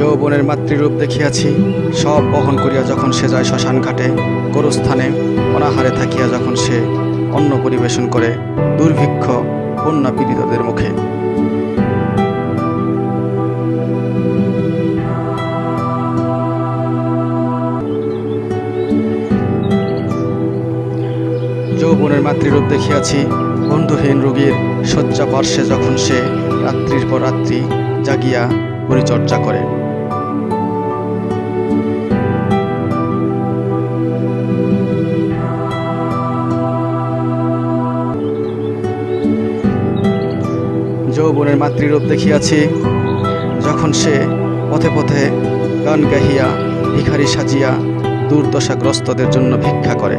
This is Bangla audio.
যৌবনের মাতৃরূপ দেখিয়াছি, সব বহন করিয়া যখন সে যায় শ্মশান ঘাটে, গোরস্থানে অনাহারে থাকিয়া যখন সে অন্ন পরিবেশন করে দুর্ভিক্ষ কন্যা পীড়িতদের মুখে। যৌবনের মাতৃরূপ দেখিয়াছি, বন্ধুহীন রোগীর শয্যা পার্শ্বে যখন সে রাত্রির পর রাত্রি জাগিয়া পরিচর্যা করে। যৌবনের মাতৃরূপ দেখিয়াছি, যখন সে পথে পথে গান গাহিয়া, ভিখারি সাজিয়া দুর্দশাগ্রস্তদের জন্য ভিক্ষা করে।